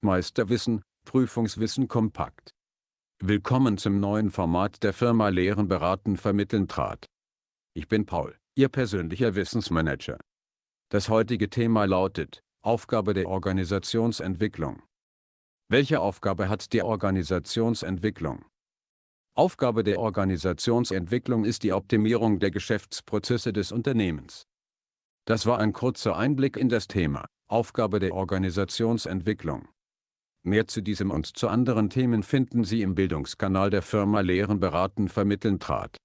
Meisterwissen, Prüfungswissen kompakt. Willkommen zum neuen Format der Firma Lehren beraten vermitteln trat. Ich bin Paul, Ihr persönlicher Wissensmanager. Das heutige Thema lautet, Aufgabe der Organisationsentwicklung. Welche Aufgabe hat die Organisationsentwicklung? Aufgabe der Organisationsentwicklung ist die Optimierung der Geschäftsprozesse des Unternehmens. Das war ein kurzer Einblick in das Thema, Aufgabe der Organisationsentwicklung. Mehr zu diesem und zu anderen Themen finden Sie im Bildungskanal der Firma Lehren beraten vermitteln trat.